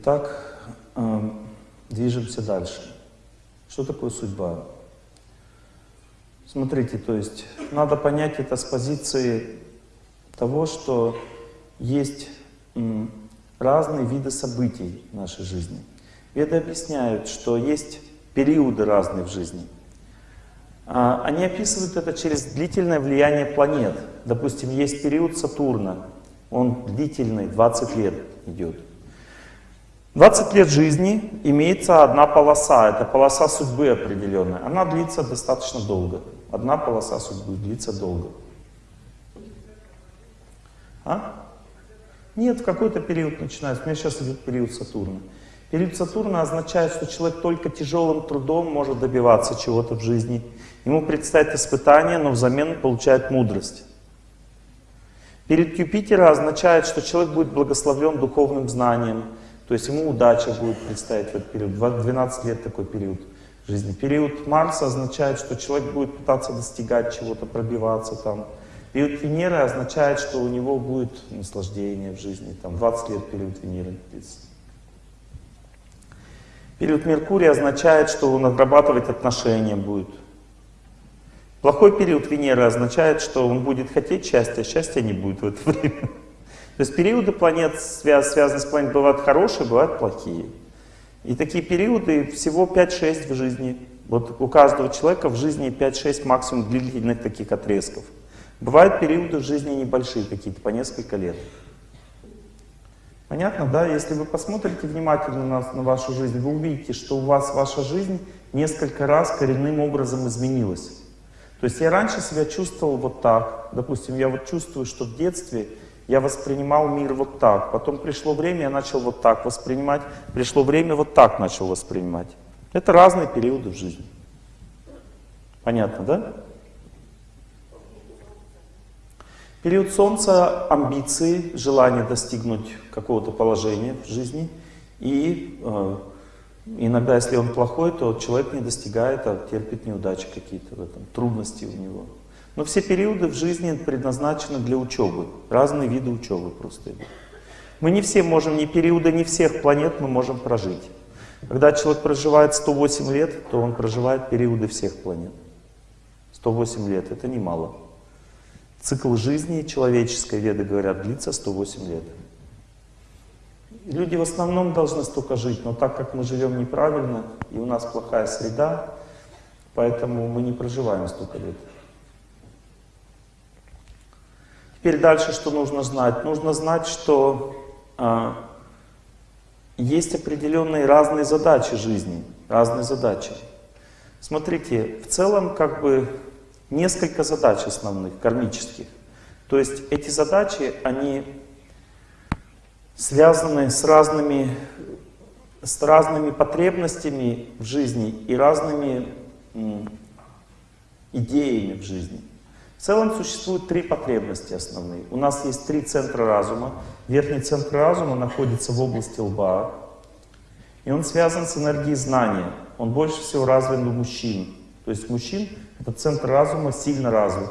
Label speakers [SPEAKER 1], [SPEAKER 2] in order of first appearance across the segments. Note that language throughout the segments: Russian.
[SPEAKER 1] Итак, э, движемся дальше. Что такое судьба? Смотрите, то есть надо понять это с позиции того, что есть разные виды событий в нашей жизни. Веды объясняют, что есть периоды разные в жизни. А, они описывают это через длительное влияние планет. Допустим, есть период Сатурна, он длительный, 20 лет идет. 20 лет жизни имеется одна полоса, это полоса судьбы определенная. Она длится достаточно долго. Одна полоса судьбы длится долго. А? Нет, в какой-то период начинается. У меня сейчас идет период Сатурна. Период Сатурна означает, что человек только тяжелым трудом может добиваться чего-то в жизни. Ему предстоит испытание, но взамен получает мудрость. Перед Юпитера означает, что человек будет благословлен духовным знанием, то есть ему удача будет предстоять в этот период. 12 лет такой период жизни. Период Марса означает, что человек будет пытаться достигать чего-то, пробиваться там. Период Венеры означает, что у него будет наслаждение в жизни. Там 20 лет период Венеры. Период Меркурия означает, что он отрабатывать отношения будет. Плохой период Венеры означает, что он будет хотеть счастья, а счастья не будет в это время. То есть периоды планет, связанные с планетой, бывают хорошие, бывают плохие. И такие периоды всего 5-6 в жизни. Вот у каждого человека в жизни 5-6 максимум длительных таких отрезков. Бывают периоды в жизни небольшие какие-то, по несколько лет. Понятно, да? Если вы посмотрите внимательно на, на вашу жизнь, вы увидите, что у вас ваша жизнь несколько раз коренным образом изменилась. То есть я раньше себя чувствовал вот так. Допустим, я вот чувствую, что в детстве я воспринимал мир вот так. Потом пришло время, я начал вот так воспринимать. Пришло время, вот так начал воспринимать. Это разные периоды в жизни. Понятно, да? Период Солнца — амбиции, желание достигнуть какого-то положения в жизни. И э, иногда, если он плохой, то человек не достигает, а терпит неудачи какие-то в этом, трудности у него. Но все периоды в жизни предназначены для учебы. Разные виды учебы просто. Мы не все можем, ни периоды, ни всех планет мы можем прожить. Когда человек проживает 108 лет, то он проживает периоды всех планет. 108 лет — это немало. Цикл жизни человеческой, веды говорят, длится 108 лет. Люди в основном должны столько жить, но так как мы живем неправильно, и у нас плохая среда, поэтому мы не проживаем столько лет. Теперь дальше что нужно знать? Нужно знать, что э, есть определенные разные задачи жизни, разные задачи. Смотрите, в целом как бы несколько задач основных, кармических. То есть эти задачи, они связаны с разными, с разными потребностями в жизни и разными идеями в жизни. В целом существует три потребности основные. У нас есть три центра разума. Верхний центр разума находится в области лба. И он связан с энергией знания. Он больше всего развит у мужчин. То есть мужчин этот центр разума сильно развит.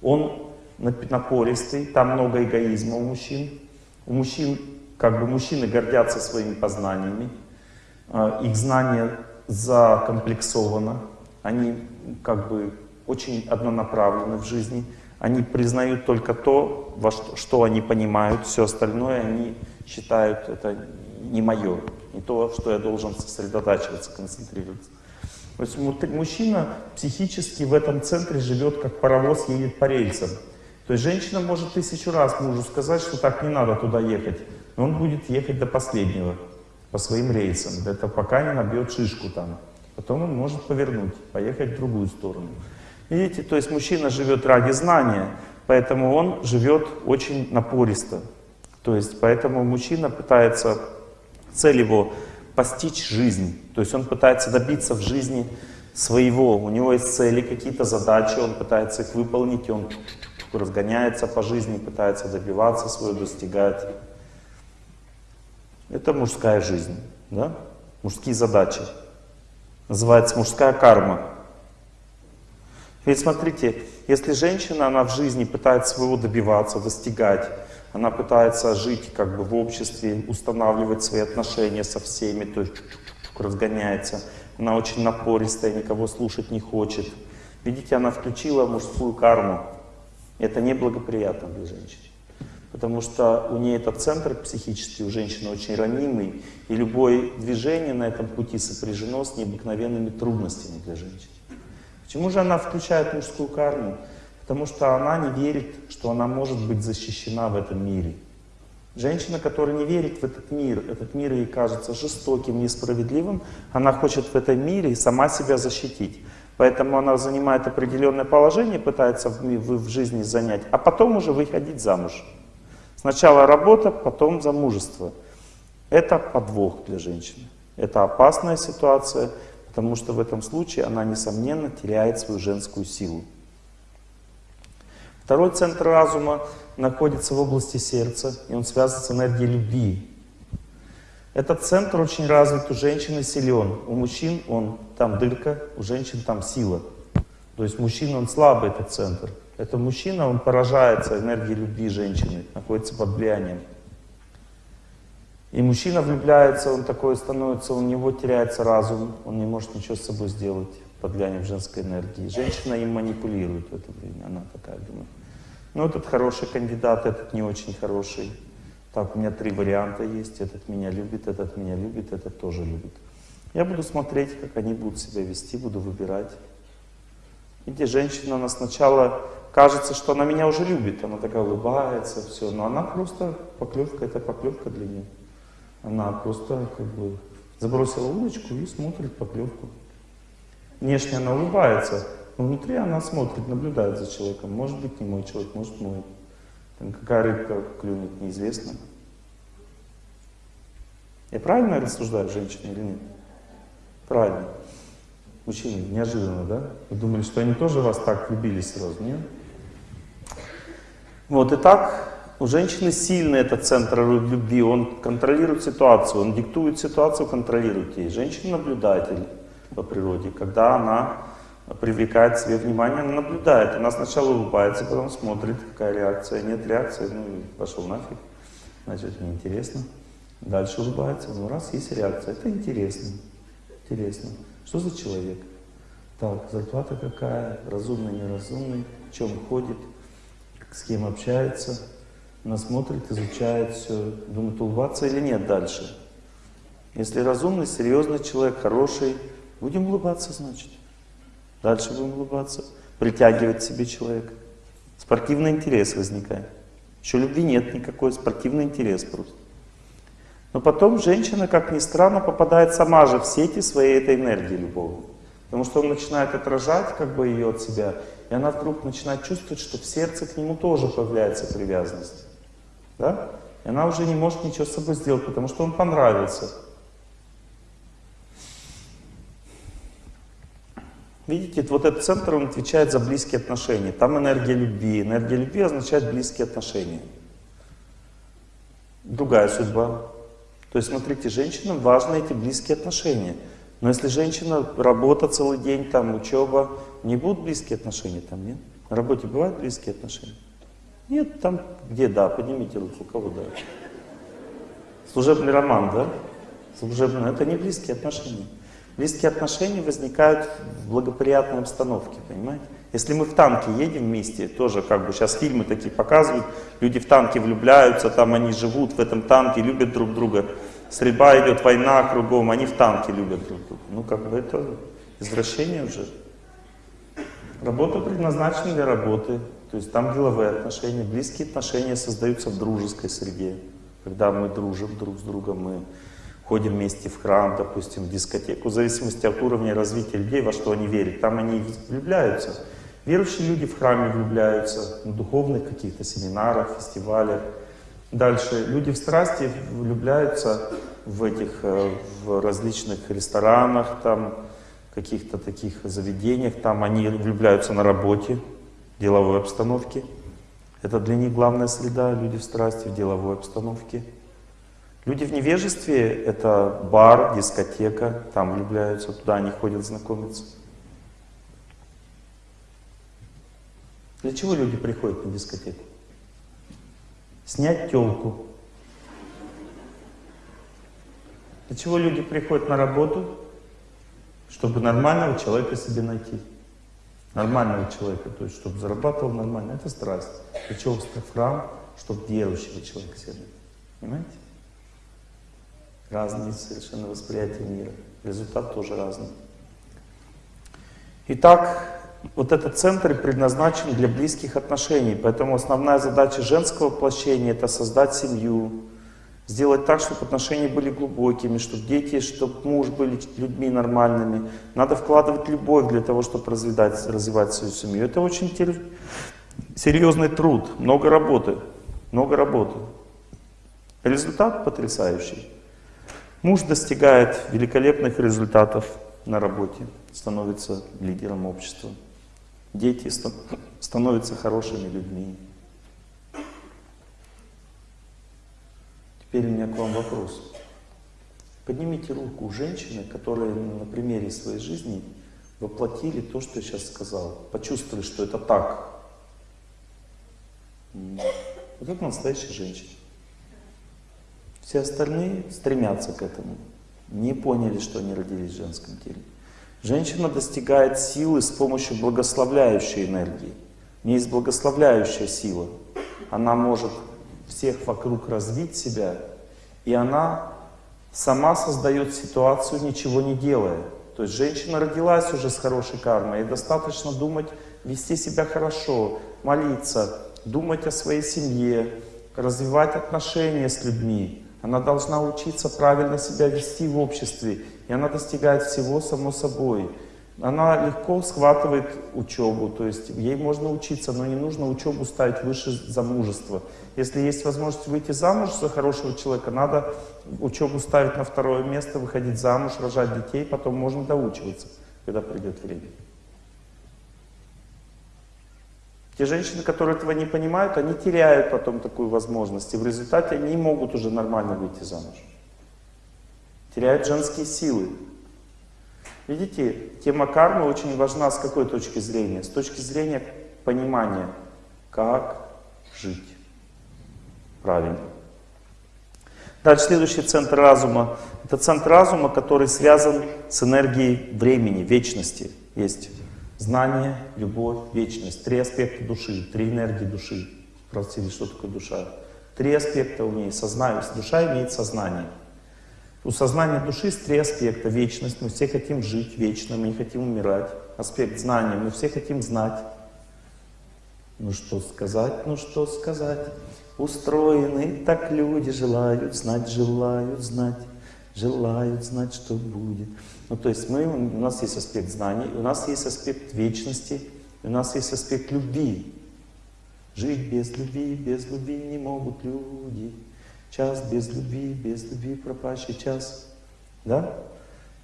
[SPEAKER 1] Он напористый, там много эгоизма у мужчин. У мужчин, как бы мужчины гордятся своими познаниями. А, их знание закомплексовано. Они как бы очень однонаправлены в жизни. Они признают только то, во что, что они понимают, все остальное они считают это не мое, не то, что я должен сосредотачиваться, концентрироваться. То есть мужчина психически в этом центре живет, как паровоз едет по рельсам. То есть женщина может тысячу раз мужу сказать, что так не надо туда ехать, но он будет ехать до последнего, по своим рельсам, это пока не набьет шишку там. Потом он может повернуть, поехать в другую сторону. Видите, то есть мужчина живет ради знания, поэтому он живет очень напористо. То есть поэтому мужчина пытается, цель его постичь жизнь. То есть он пытается добиться в жизни своего. У него есть цели, какие-то задачи, он пытается их выполнить, и он разгоняется по жизни, пытается добиваться своего, достигать. Это мужская жизнь, да? мужские задачи. Называется мужская карма. Ведь смотрите, если женщина, она в жизни пытается своего добиваться, достигать, она пытается жить как бы в обществе, устанавливать свои отношения со всеми, то есть чук -чук -чук разгоняется. Она очень напористая, никого слушать не хочет. Видите, она включила мужскую карму. Это неблагоприятно для женщин. Потому что у нее этот центр психический у женщины очень ранимый, и любое движение на этом пути сопряжено с необыкновенными трудностями для женщин. Почему же она включает мужскую карму? Потому что она не верит, что она может быть защищена в этом мире. Женщина, которая не верит в этот мир, этот мир ей кажется жестоким, несправедливым, она хочет в этом мире сама себя защитить. Поэтому она занимает определенное положение, пытается в, в, жизни занять, а потом уже выходить замуж. Сначала работа, потом замужество. Это подвох для женщины. Это опасная ситуация, потому что в этом случае она, несомненно, теряет свою женскую силу. Второй центр разума находится в области сердца, и он связан с энергией любви. Этот центр очень развит у женщины силен. У мужчин он там дырка, у женщин там сила. То есть мужчина он слабый, этот центр. Это мужчина, он поражается энергией любви женщины, находится под влиянием. И мужчина влюбляется, он такой становится, у него теряется разум, он не может ничего с собой сделать под влиянием женской энергии. Женщина им манипулирует в это время, она такая думает. Ну, этот хороший кандидат, этот не очень хороший. Так, у меня три варианта есть. Этот меня любит, этот меня любит, этот тоже любит. Я буду смотреть, как они будут себя вести, буду выбирать. Видите, женщина, она сначала кажется, что она меня уже любит. Она такая улыбается, все. Но она просто поклевка, это поклевка для нее. Она просто как бы забросила удочку и смотрит поклевку. Внешне она улыбается, но внутри она смотрит, наблюдает за человеком. Может быть не мой человек, может мой. Там какая рыбка клюнет, неизвестно. Я правильно рассуждаю, женщина или нет? Правильно. Мужчины, неожиданно, да? Вы думали, что они тоже вас так любили сразу, нет? Вот, и так у женщины сильный этот центр любви, он контролирует ситуацию, он диктует ситуацию, контролирует ей. Женщина наблюдатель по природе. Когда она привлекает себе внимание, она наблюдает. Она сначала улыбается, потом смотрит, какая реакция. Нет реакции, ну и пошел нафиг. Значит, неинтересно. Дальше улыбается. Ну, раз есть реакция, это интересно. Интересно. Что за человек? Так, зарплата какая, разумный, неразумный, в чем ходит, с кем общается. Она смотрит, изучает все, думает, улыбаться или нет дальше. Если разумный, серьезный человек, хороший, Будем улыбаться, значит. Дальше будем улыбаться. Притягивать себе человека. Спортивный интерес возникает. Еще любви нет никакой, спортивный интерес просто. Но потом женщина, как ни странно, попадает сама же в сети своей этой энергии любовной. Потому что он начинает отражать как бы ее от себя, и она вдруг начинает чувствовать, что в сердце к нему тоже появляется привязанность. Да? И она уже не может ничего с собой сделать, потому что он понравился. Видите, вот этот центр, он отвечает за близкие отношения. Там энергия любви. Энергия любви означает близкие отношения. Другая судьба. То есть, смотрите, женщинам важны эти близкие отношения. Но если женщина, работа целый день, там, учеба, не будут близкие отношения там, нет? На работе бывают близкие отношения? Нет, там, где да, поднимите руку, кого да. Служебный роман, да? Служебный, это не близкие отношения. Близкие отношения возникают в благоприятной обстановке, понимаете? Если мы в танке едем вместе, тоже как бы сейчас фильмы такие показывают, люди в танке влюбляются, там они живут в этом танке, любят друг друга. Стрельба идет, война кругом, они в танке любят друг друга. Ну как бы это извращение уже. Работа предназначена для работы, то есть там деловые отношения, близкие отношения создаются в дружеской среде. Когда мы дружим друг с другом, мы ходим вместе в храм, допустим, в дискотеку, в зависимости от уровня развития людей, во что они верят, там они влюбляются. Верующие люди в храме влюбляются, на духовных каких-то семинарах, фестивалях. Дальше люди в страсти влюбляются в этих, э, в различных ресторанах, там, каких-то таких заведениях, там они влюбляются на работе, деловой обстановке. Это для них главная среда, люди в страсти, в деловой обстановке. Люди в невежестве — это бар, дискотека, там влюбляются, туда они ходят знакомиться. Для чего люди приходят на дискотеку? снять телку. Для чего люди приходят на работу? Чтобы нормального человека себе найти. Нормального человека, то есть чтобы зарабатывал нормально. Это страсть. Чего в храм? Чтобы верующего человека найти. Понимаете? Разные совершенно восприятия мира. Результат тоже разный. Итак, вот этот центр предназначен для близких отношений, поэтому основная задача женского воплощения — это создать семью, сделать так, чтобы отношения были глубокими, чтобы дети, чтобы муж были людьми нормальными. Надо вкладывать любовь для того, чтобы развивать, развивать свою семью. Это очень серьезный труд, много работы, много работы. Результат потрясающий. Муж достигает великолепных результатов на работе, становится лидером общества. Дети становятся хорошими людьми. Теперь у меня к вам вопрос. Поднимите руку женщины, которые на примере своей жизни воплотили то, что я сейчас сказал. Почувствовали, что это так. Вот это настоящая женщина. Все остальные стремятся к этому. Не поняли, что они родились в женском теле. Женщина достигает силы с помощью благословляющей энергии. У нее есть благословляющая сила. Она может всех вокруг развить себя, и она сама создает ситуацию, ничего не делая. То есть женщина родилась уже с хорошей кармой, и достаточно думать, вести себя хорошо, молиться, думать о своей семье, развивать отношения с людьми. Она должна учиться правильно себя вести в обществе. И она достигает всего само собой. Она легко схватывает учебу, то есть ей можно учиться, но не нужно учебу ставить выше замужества. Если есть возможность выйти замуж за хорошего человека, надо учебу ставить на второе место, выходить замуж, рожать детей, потом можно доучиваться, когда придет время. Те женщины, которые этого не понимают, они теряют потом такую возможность, и в результате они не могут уже нормально выйти замуж теряют женские силы. Видите, тема кармы очень важна с какой точки зрения? С точки зрения понимания, как жить правильно. Дальше следующий центр разума. Это центр разума, который связан с энергией времени, вечности. Есть знание, любовь, вечность. Три аспекта души, три энергии души. Спросили, что такое душа. Три аспекта у нее. Сознание. Душа имеет сознание. У сознания души есть три аспекта. Вечность. Мы все хотим жить вечно, мы не хотим умирать. Аспект знания. Мы все хотим знать. Ну что сказать, ну что сказать. Устроены так люди, желают знать, желают знать, желают знать, что будет. Ну то есть мы, у нас есть аспект знаний, у нас есть аспект вечности, у нас есть аспект любви. Жить без любви, без любви не могут люди. Час без любви, без любви пропащий час. Да?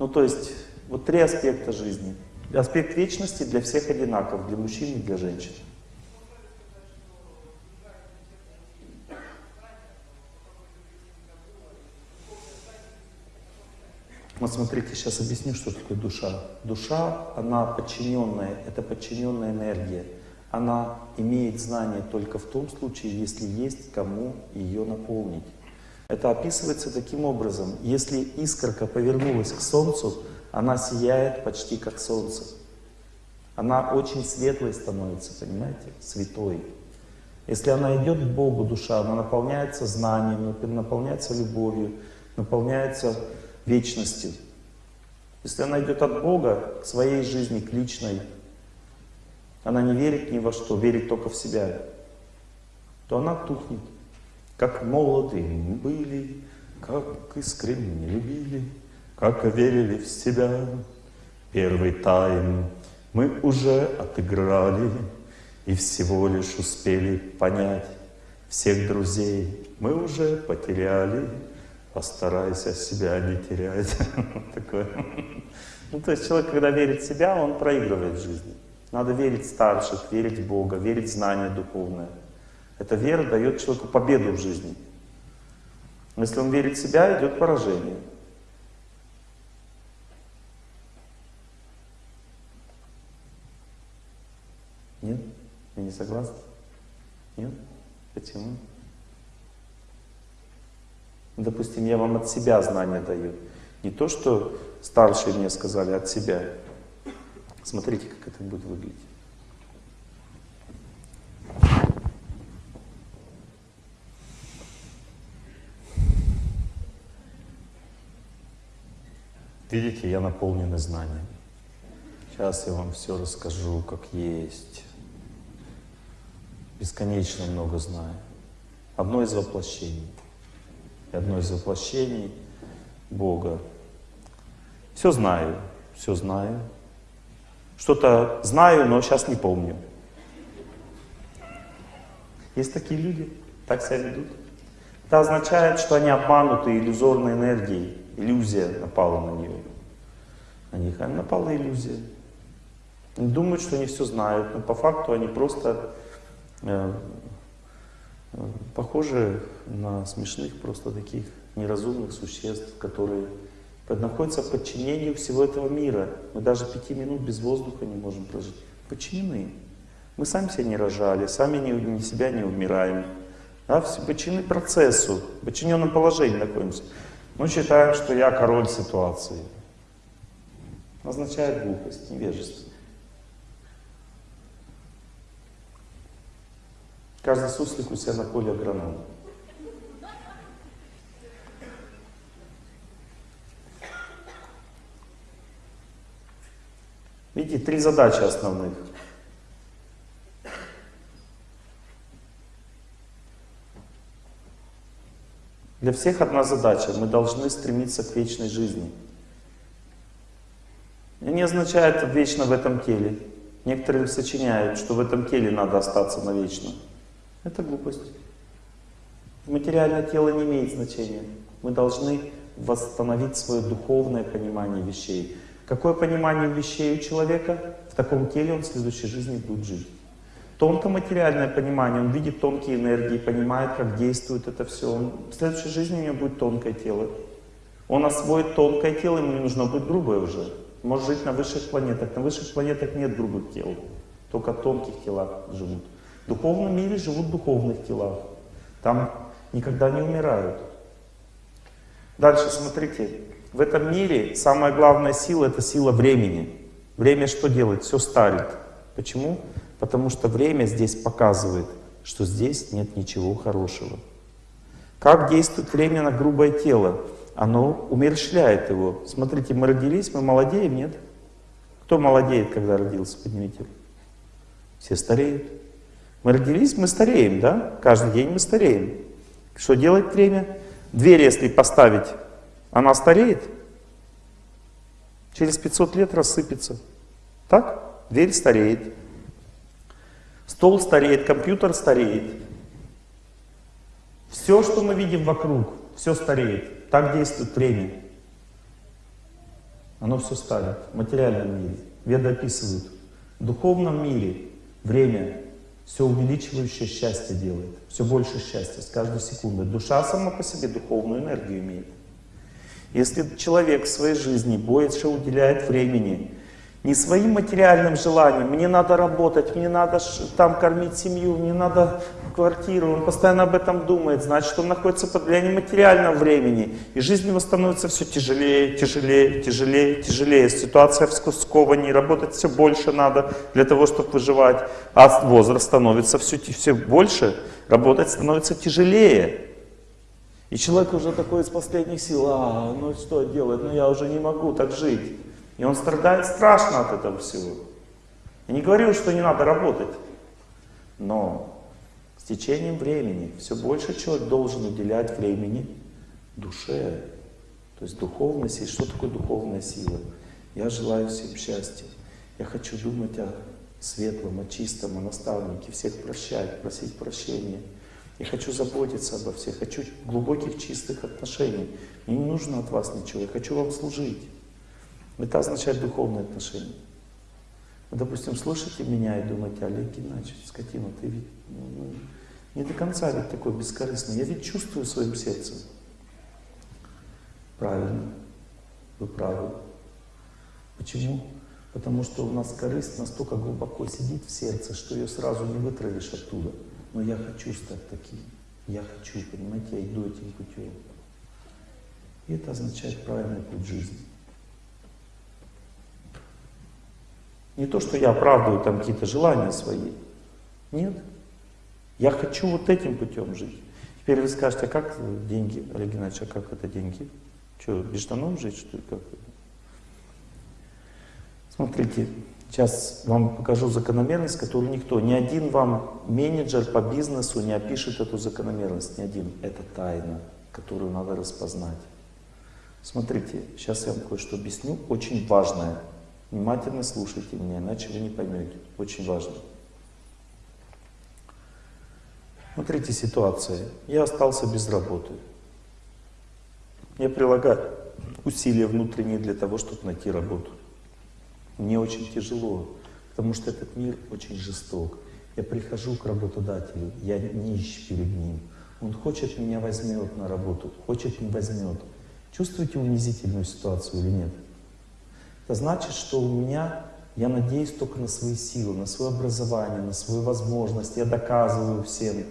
[SPEAKER 1] Ну, то есть, вот три аспекта жизни. Аспект вечности для всех одинаков, для мужчин и для женщин. Вот смотрите, сейчас объясню, что такое душа. Душа, она подчиненная, это подчиненная энергия. Она имеет знание только в том случае, если есть кому ее наполнить. Это описывается таким образом. Если искорка повернулась к Солнцу, она сияет почти как Солнце. Она очень светлой становится, понимаете, святой. Если она идет к Богу, душа, она наполняется знанием, наполняется любовью, наполняется вечностью. Если она идет от Бога к своей жизни, к личной, она не верит ни во что, верит только в себя, то она тухнет. Как молодыми были, как искренне любили, как верили в себя. Первый тайм мы уже отыграли и всего лишь успели понять. Всех друзей мы уже потеряли, постарайся себя не терять. Такое. Ну, то есть человек, когда верит в себя, он проигрывает в жизни. Надо верить старших, верить в Бога, верить в знание духовное. Эта вера дает человеку победу в жизни. Если он верит в себя, идет поражение. Нет? Вы не согласны? Нет? Почему? Допустим, я вам от себя знания даю. Не то, что старшие мне сказали, от себя. Смотрите, как это будет выглядеть. Видите, я наполнен знанием. Сейчас я вам все расскажу, как есть. Бесконечно много знаю. Одно из воплощений. И одно из воплощений Бога. Все знаю, все знаю. Что-то знаю, но сейчас не помню. Есть такие люди, так себя ведут. Это означает, что они обмануты иллюзорной энергией. Иллюзия напала на нее. На них напала иллюзия. Они думают, что они все знают, но по факту они просто э, похожи на смешных, просто таких неразумных существ, которые находятся в подчинении всего этого мира. Мы даже пяти минут без воздуха не можем прожить. Подчинены. Мы сами себя не рожали, сами не, не себя не умираем. Да, подчинены процессу, в подчиненном положении находимся. Мы считаем, что я король ситуации. Означает глупость, невежество. Каждый суслик у себя на поле агронома. Видите, три задачи основных. Для всех одна задача. Мы должны стремиться к вечной жизни. Это не означает вечно в этом теле. Некоторые сочиняют, что в этом теле надо остаться навечно. Это глупость. Материальное тело не имеет значения. Мы должны восстановить свое духовное понимание вещей. Какое понимание вещей у человека, в таком теле он в следующей жизни будет жить. Тонко-материальное понимание, он видит тонкие энергии, понимает, как действует это все. Он, в следующей жизни у него будет тонкое тело. Он освоит тонкое тело, ему не нужно будет грубое уже. Может жить на высших планетах. На высших планетах нет грубых тел, только тонких телах живут. В духовном мире живут в духовных телах. Там никогда не умирают. Дальше смотрите. В этом мире самая главная сила — это сила времени. Время что делает? Все старит. Почему? Потому что время здесь показывает, что здесь нет ничего хорошего. Как действует время на грубое тело? Оно умерщвляет его. Смотрите, мы родились, мы молодеем, нет? Кто молодеет, когда родился? Поднимите. Все стареют. Мы родились, мы стареем, да? Каждый день мы стареем. Что делает время? Дверь, если поставить она стареет, через 500 лет рассыпется. Так? Дверь стареет. Стол стареет, компьютер стареет. Все, что мы видим вокруг, все стареет. Так действует время. Оно все старит в материальном мире. Веды описывают. В духовном мире время все увеличивающее счастье делает. Все больше счастья с каждой секундой. Душа сама по себе духовную энергию имеет. Если человек в своей жизни больше уделяет времени не своим материальным желаниям, мне надо работать, мне надо там кормить семью, мне надо квартиру, он постоянно об этом думает, значит, он находится под влиянием материального времени, и жизнь его становится все тяжелее, тяжелее, тяжелее, тяжелее. Ситуация в сковании, работать все больше надо для того, чтобы выживать, а возраст становится все, все больше, работать становится тяжелее. И человек уже такой из последних сил, а, ну что делать, ну я уже не могу так жить. И он страдает страшно от этого всего. Я не говорю, что не надо работать, но с течением времени все больше человек должен уделять времени душе, то есть духовности. Что такое духовная сила? Я желаю всем счастья. Я хочу думать о светлом, о чистом, о наставнике, всех прощать, просить прощения. Я хочу заботиться обо всех, хочу глубоких чистых отношений. Мне не нужно от вас ничего, я хочу вам служить. Это означает духовные отношения. Вы, допустим, слушаете меня и думаете, Олег Геннадьевич, скотина, ты ведь не до конца ведь такой бескорыстный. Я ведь чувствую своим сердцем. Правильно, вы правы. Почему? Потому что у нас корысть настолько глубоко сидит в сердце, что ее сразу не вытравишь оттуда но я хочу стать таким. Я хочу, понимаете, я иду этим путем. И это означает правильный путь жизни. Не то, что я оправдываю там какие-то желания свои. Нет. Я хочу вот этим путем жить. Теперь вы скажете, а как деньги, Олег Геннадьевич, а как это деньги? Что, без штанов жить, что ли? Как? Смотрите, сейчас вам покажу закономерность, которую никто, ни один вам менеджер по бизнесу не опишет эту закономерность, ни один. Это тайна, которую надо распознать. Смотрите, сейчас я вам кое-что объясню, очень важное. Внимательно слушайте меня, иначе вы не поймете. Очень важно. Смотрите ситуация. Я остался без работы. Я прилагаю усилия внутренние для того, чтобы найти работу. Мне очень тяжело, потому что этот мир очень жесток. Я прихожу к работодателю, я нищ перед ним. Он хочет меня возьмет на работу, хочет не возьмет. Чувствуете унизительную ситуацию или нет? Это значит, что у меня, я надеюсь только на свои силы, на свое образование, на свою возможность. Я доказываю всем.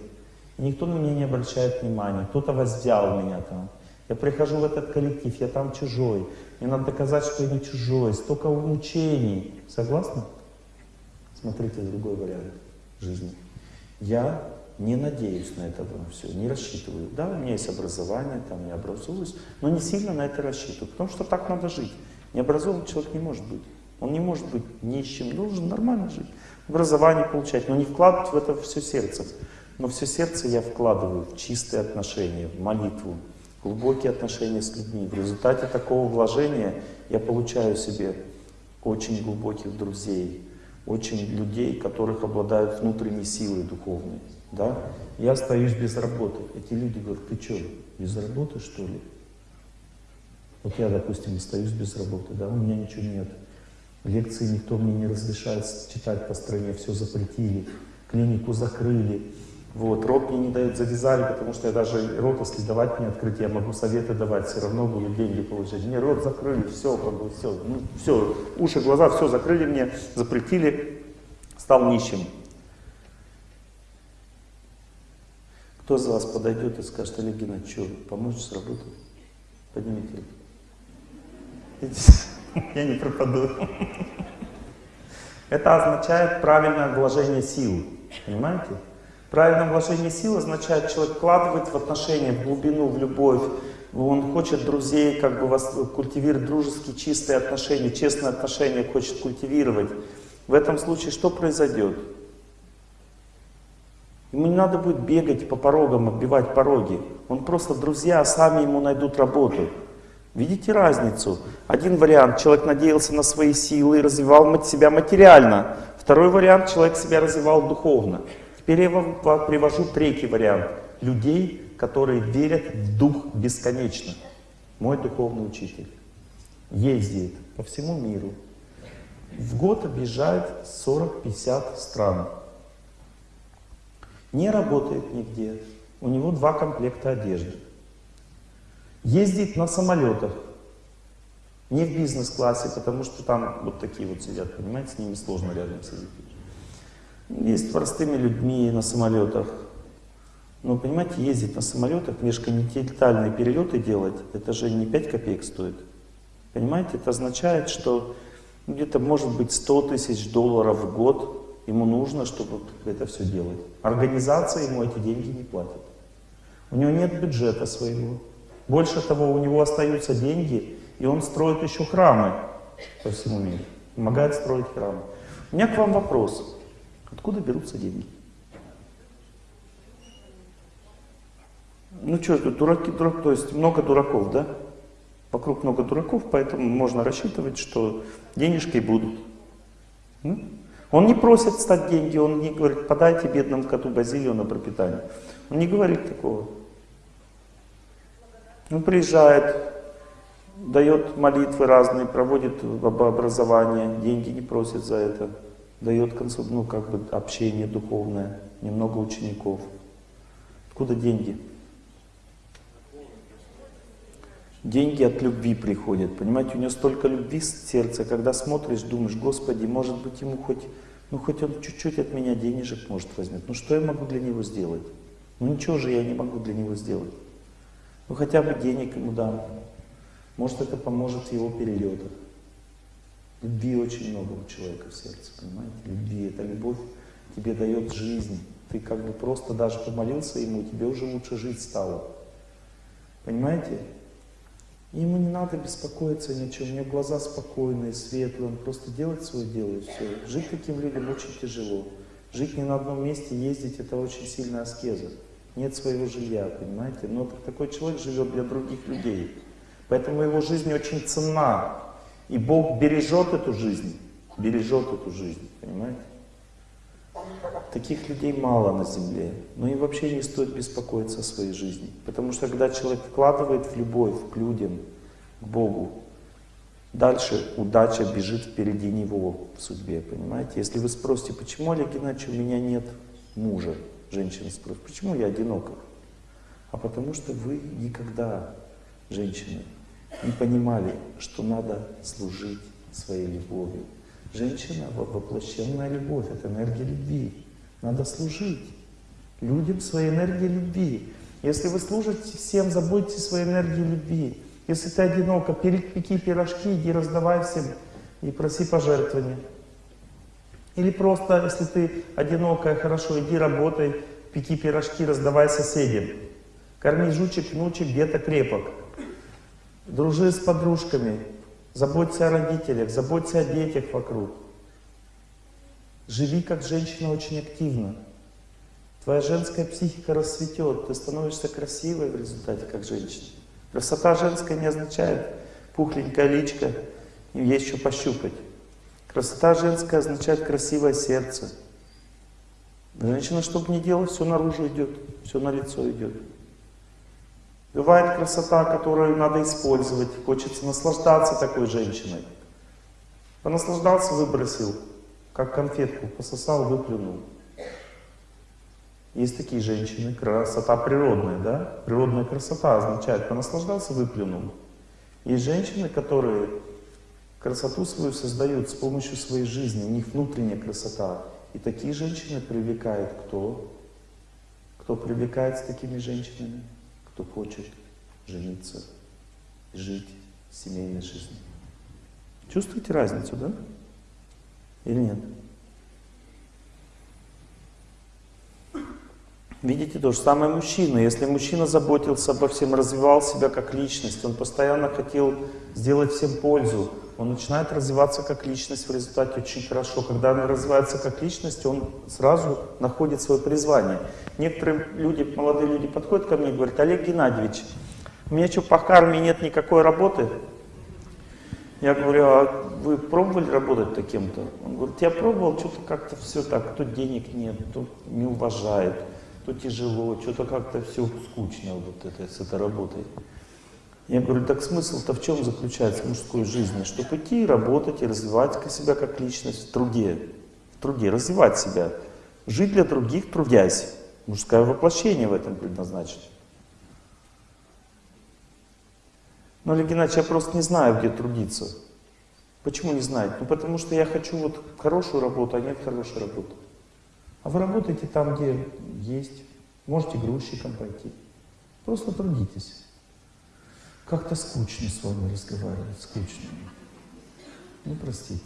[SPEAKER 1] Никто на меня не обращает внимания. Кто-то воздял меня там. Я прихожу в этот коллектив, я там чужой. Мне надо доказать, что я не чужой. Столько мучений. Согласны? Смотрите другой вариант жизни. Я не надеюсь на это все, не рассчитываю. Да, у меня есть образование, там я образуюсь, но не сильно на это рассчитываю, потому что так надо жить. Необразованный человек не может быть. Он не может быть нищим, должен нормально жить, образование получать, но не вкладывать в это все сердце. Но все сердце я вкладываю в чистые отношения, в молитву, глубокие отношения с людьми. В результате такого вложения я получаю себе очень глубоких друзей, очень людей, которых обладают внутренней силой духовной. Да? Я остаюсь без работы. Эти люди говорят, ты что, без работы что ли? Вот я, допустим, остаюсь без работы, да, у меня ничего нет. Лекции никто мне не разрешает читать по стране, все запретили, клинику закрыли. Вот, рот мне не дают, завязали, потому что я даже рот, если давать не открыть, я могу советы давать, все равно буду деньги получать. Мне рот закрыли, все, как бы, все, ну, все, уши, глаза, все закрыли мне, запретили, стал нищим. Кто из вас подойдет и скажет, Олег Геннадьевич, что, помочь с работой? Поднимите руку. Я не пропаду. Это означает правильное вложение сил. Понимаете? Правильное вложение сил означает, человек вкладывает в отношения, в глубину, в любовь. Он хочет друзей, как бы вас культивировать дружеские, чистые отношения, честные отношения хочет культивировать. В этом случае что произойдет? Ему не надо будет бегать по порогам, оббивать пороги. Он просто, друзья, сами ему найдут работу. Видите разницу? Один вариант, человек надеялся на свои силы и развивал себя материально. Второй вариант, человек себя развивал духовно. Теперь я вам привожу третий вариант. Людей, которые верят в дух бесконечно. Мой духовный учитель ездит по всему миру. В год объезжает 40-50 стран. Не работает нигде. У него два комплекта одежды. Ездит на самолетах. Не в бизнес-классе, потому что там вот такие вот сидят, понимаете, с ними сложно рядом сидеть. Есть простыми людьми на самолетах. Но, понимаете, ездить на самолетах, межконтинентальные перелеты делать, это же не 5 копеек стоит. Понимаете, это означает, что где-то может быть 100 тысяч долларов в год ему нужно, чтобы это все делать. Организация ему эти деньги не платит. У него нет бюджета своего. Больше того, у него остаются деньги, и он строит еще храмы по всему миру. Помогает строить храмы. У меня к вам вопрос. Откуда берутся деньги? Ну что, дураки, дурак, то есть много дураков, да? Вокруг много дураков, поэтому можно рассчитывать, что денежки будут. Он не просит стать деньги, он не говорит, подайте бедному коту базилию на пропитание. Он не говорит такого. Он приезжает, дает молитвы разные, проводит образование, деньги не просит за это, дает ну, как бы общение духовное, немного учеников. Откуда деньги? Деньги от любви приходят, понимаете, у него столько любви в сердце, когда смотришь, думаешь, Господи, может быть ему хоть, ну хоть он чуть-чуть от меня денежек может возьмет, ну что я могу для него сделать? Ну ничего же я не могу для него сделать. Ну хотя бы денег ему дам. Может, это поможет его перелетах. Любви очень много у человека в сердце, понимаете? Любви. Это любовь тебе дает жизнь. Ты как бы просто даже помолился ему, тебе уже лучше жить стало. Понимаете? Ему не надо беспокоиться ни о чем, у него глаза спокойные, светлые, он просто делает свое дело и все. Жить таким людям очень тяжело. Жить не на одном месте, ездить, это очень сильная аскеза. Нет своего жилья, понимаете? Но такой человек живет для других людей. Поэтому его жизнь очень ценна. И Бог бережет эту жизнь, бережет эту жизнь, понимаете? Таких людей мало на земле, но и вообще не стоит беспокоиться о своей жизни. Потому что когда человек вкладывает в любовь к людям, к Богу, дальше удача бежит впереди него в судьбе, понимаете? Если вы спросите, почему, Олег Геннадьевич, у меня нет мужа, женщина спросит, почему я одинока? А потому что вы никогда, женщины, не понимали, что надо служить своей любовью. Женщина — воплощенная любовь, это энергия любви. Надо служить людям своей энергией любви. Если вы служите всем, заботьтесь своей энергией любви. Если ты одиноко, пеки пирожки, иди раздавай всем и проси пожертвования. Или просто, если ты одинокая, хорошо, иди работай, пеки пирожки, раздавай соседям. Корми жучек, внучек, где-то крепок. Дружи с подружками, заботься о родителях, заботься о детях вокруг. Живи как женщина очень активно. Твоя женская психика расцветет, ты становишься красивой в результате как женщина. Красота женская не означает пухленькая личка, есть еще пощупать. Красота женская означает красивое сердце. Женщина, чтобы не делать, все наружу идет, все на лицо идет. Бывает красота, которую надо использовать, хочется наслаждаться такой женщиной. Понаслаждался, выбросил, как конфетку, пососал, выплюнул. Есть такие женщины, красота природная, да? Природная красота означает понаслаждался, выплюнул. Есть женщины, которые красоту свою создают с помощью своей жизни, у них внутренняя красота. И такие женщины привлекают кто? Кто привлекает с такими женщинами? Кто хочет жениться, жить семейной жизнью. Чувствуете разницу, да? Или нет? Видите, то же самое мужчина. Если мужчина заботился обо всем, развивал себя как личность, он постоянно хотел сделать всем пользу, он начинает развиваться как личность в результате очень хорошо. Когда он развивается как личность, он сразу находит свое призвание. Некоторые люди, молодые люди подходят ко мне и говорят, Олег Геннадьевич, у меня что, по карме нет никакой работы? Я говорю, а вы пробовали работать таким-то? Он говорит, я пробовал, что-то как-то все так, то денег нет, то не уважает, то тяжело, что-то как-то все скучно вот это, с этой работой. Я говорю, так смысл-то в чем заключается в мужской жизни? Чтобы идти работать, и развивать себя как личность в труде. В труде, развивать себя. Жить для других, трудясь. Мужское воплощение в этом предназначено. Но, Олег Геннадьевич, я просто не знаю, где трудиться. Почему не знаете? Ну, потому что я хочу вот хорошую работу, а нет хорошей работы. А вы работаете там, где есть. Можете грузчиком пойти. Просто трудитесь. Как-то скучно с вами разговаривать, скучно. Ну, простите.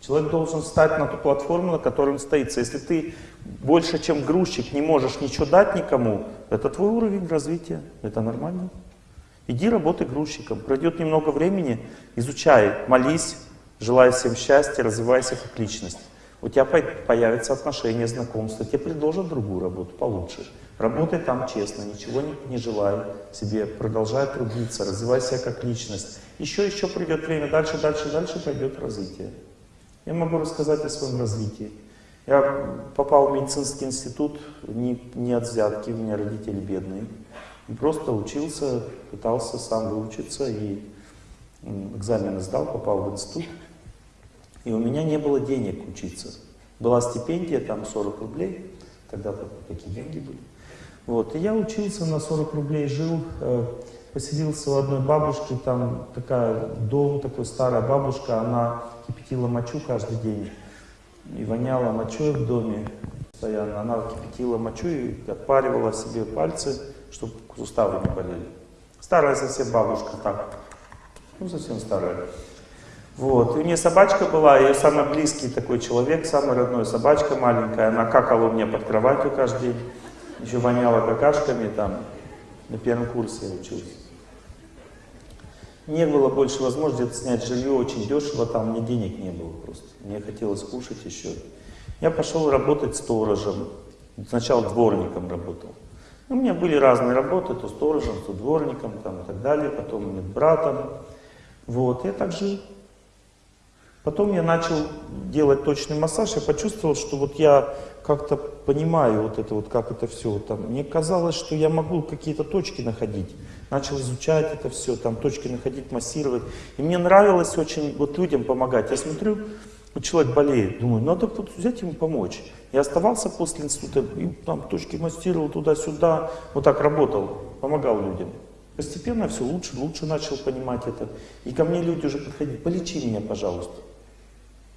[SPEAKER 1] Человек должен встать на ту платформу, на которой он стоит. Если ты больше, чем грузчик, не можешь ничего дать никому, это твой уровень развития. Это нормально. Иди работай грузчиком. Пройдет немного времени, изучай, молись, желай всем счастья, развивайся как личность. У тебя появятся отношения, знакомства, тебе предложат другую работу получше. Работай там честно, ничего не, не желай себе, продолжай трудиться, развивай себя как личность. Еще, еще придет время, дальше, дальше, дальше пойдет развитие. Я могу рассказать о своем развитии. Я попал в медицинский институт не, не от взятки, у меня родители бедные. Просто учился, пытался сам выучиться и экзамены сдал, попал в институт. И у меня не было денег учиться. Была стипендия, там 40 рублей, тогда-то такие деньги были. Вот. И я учился на 40 рублей, жил, э, поселился у одной бабушки, там такая дом, такой старая бабушка, она кипятила мочу каждый день и воняла мочой в доме постоянно. Она кипятила мочу и отпаривала себе пальцы, чтобы суставы не болели. Старая совсем бабушка, так. Ну, совсем старая. Вот. И у нее собачка была, ее самый близкий такой человек, самый родной собачка маленькая. Она какала у меня под кроватью каждый день. Еще воняла какашками там. На первом курсе я учился. Не было больше возможности снять жилье очень дешево, там мне денег не было просто. Мне хотелось кушать еще. Я пошел работать сторожем. Сначала дворником работал. У меня были разные работы, то сторожем, то дворником там, и так далее, потом братом. Вот, я так жил. Потом я начал делать точный массаж, я почувствовал, что вот я как-то понимаю вот это вот, как это все. Там. Мне казалось, что я могу какие-то точки находить. Начал изучать это все, там точки находить, массировать. И мне нравилось очень вот людям помогать. Я смотрю, вот человек болеет, думаю, надо взять ему помочь. Я оставался после института, и там точки массировал туда-сюда, вот так работал, помогал людям. Постепенно все лучше, лучше начал понимать это. И ко мне люди уже подходили, полечи меня, пожалуйста.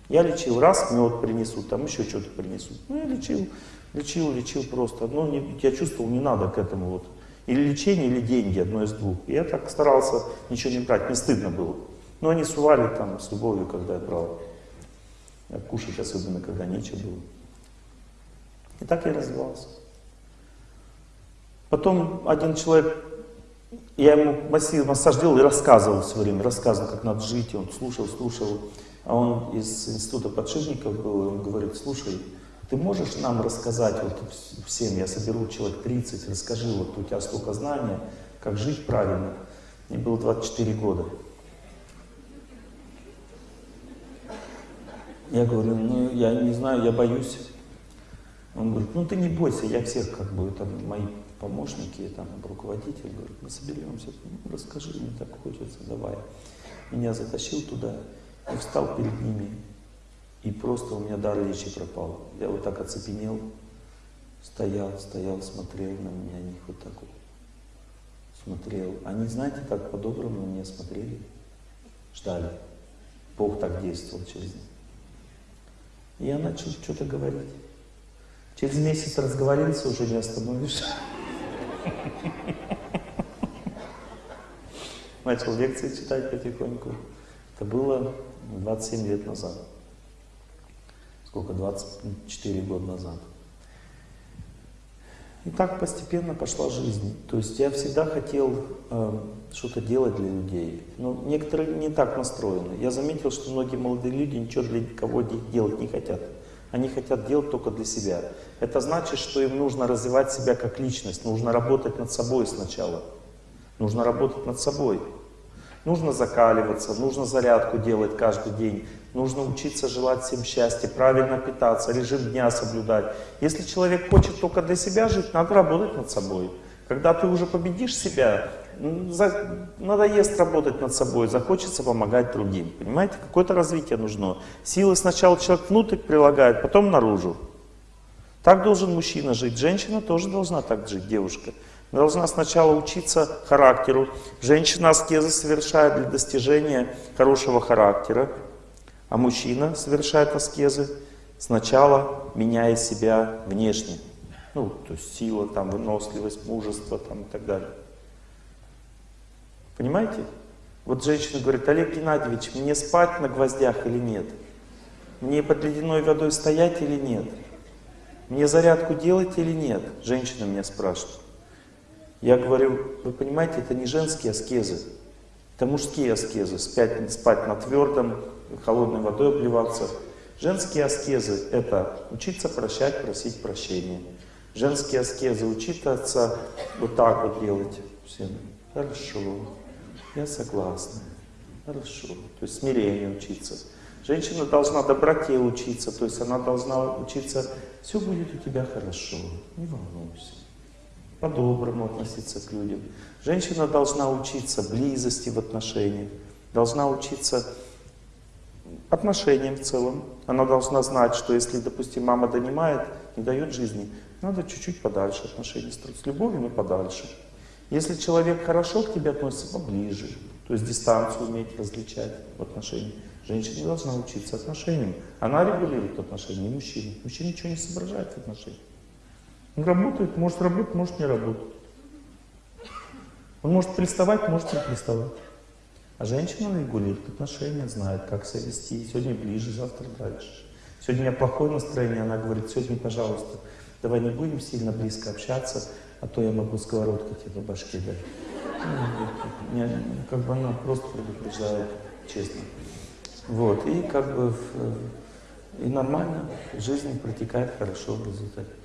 [SPEAKER 1] Я лечил, раз мед принесут, там еще что-то принесут. Ну, я лечил, лечил, лечил просто. Но не, я чувствовал, не надо к этому вот. Или лечение, или деньги, одно из двух. И я так старался ничего не брать, мне стыдно было. Но они сували там с любовью, когда я брал. А кушать особенно, когда нечего было. И так я развивался. Потом один человек, я ему массаж, делал и рассказывал все время, рассказывал, как надо жить, и он слушал, слушал. А он из института подшипников был, и он говорит, слушай, ты можешь нам рассказать, вот всем, я соберу человек 30, расскажи, вот у тебя столько знания, как жить правильно. Мне было 24 года. Я говорю, ну я не знаю, я боюсь. Он говорит, ну ты не бойся, я всех как бы, там мои помощники, там руководитель, говорит, мы соберемся, ну, расскажи, мне так хочется, давай. Меня затащил туда и встал перед ними, и просто у меня дар речи пропал. Я вот так оцепенел, стоял, стоял, смотрел на меня, они вот так вот смотрел. Они, знаете, так по-доброму на меня смотрели, ждали. Бог так действовал через них. Я начал что-то говорить. Через месяц разговорился, уже не остановишь. Начал лекции читать потихоньку. Это было 27 лет назад. Сколько? 24 года назад. И так постепенно пошла жизнь. То есть я всегда хотел э, что-то делать для людей. Но некоторые не так настроены. Я заметил, что многие молодые люди ничего для никого делать не хотят. Они хотят делать только для себя. Это значит, что им нужно развивать себя как личность, нужно работать над собой сначала. Нужно работать над собой. Нужно закаливаться, нужно зарядку делать каждый день, нужно учиться желать всем счастья, правильно питаться, режим дня соблюдать. Если человек хочет только для себя жить, надо работать над собой. Когда ты уже победишь себя, надоест работать над собой, захочется помогать другим. Понимаете, какое-то развитие нужно. Силы сначала человек внутрь прилагает, потом наружу. Так должен мужчина жить, женщина тоже должна так жить, девушка должна сначала учиться характеру. Женщина аскезы совершает для достижения хорошего характера, а мужчина совершает аскезы сначала меняя себя внешне. Ну, то есть сила, там, выносливость, мужество там, и так далее. Понимаете? Вот женщина говорит, Олег Геннадьевич, мне спать на гвоздях или нет? Мне под ледяной водой стоять или нет? Мне зарядку делать или нет? Женщина меня спрашивает. Я говорю, вы понимаете, это не женские аскезы, это мужские аскезы. Спать, спать на твердом, холодной водой обливаться. Женские аскезы — это учиться прощать, просить прощения. Женские аскезы — учиться вот так вот делать. Всем. Хорошо, я согласна. Хорошо. То есть смирение учиться. Женщина должна доброте учиться, то есть она должна учиться, все будет у тебя хорошо, не волнуйся по-доброму относиться к людям. Женщина должна учиться близости в отношениях, должна учиться отношениям в целом. Она должна знать, что если, допустим, мама донимает, не дает жизни, надо чуть-чуть подальше отношения строить, с любовью, но подальше. Если человек хорошо к тебе относится, поближе, то есть дистанцию уметь различать в отношениях. Женщина должна учиться отношениям. Она регулирует отношения, не мужчина. Мужчина ничего не соображает в отношениях. Он работает, может работать, может не работать. Он может приставать, может не приставать. А женщина регулирует отношения, знает, как себя вести. Сегодня ближе, завтра дальше. Сегодня у меня плохое настроение, она говорит, сегодня, пожалуйста, давай не будем сильно близко общаться, а то я могу сковородку тебе по башке дать. Ну, как бы она просто предупреждает, честно. Вот, и как бы и нормально, жизнь протекает хорошо в результате.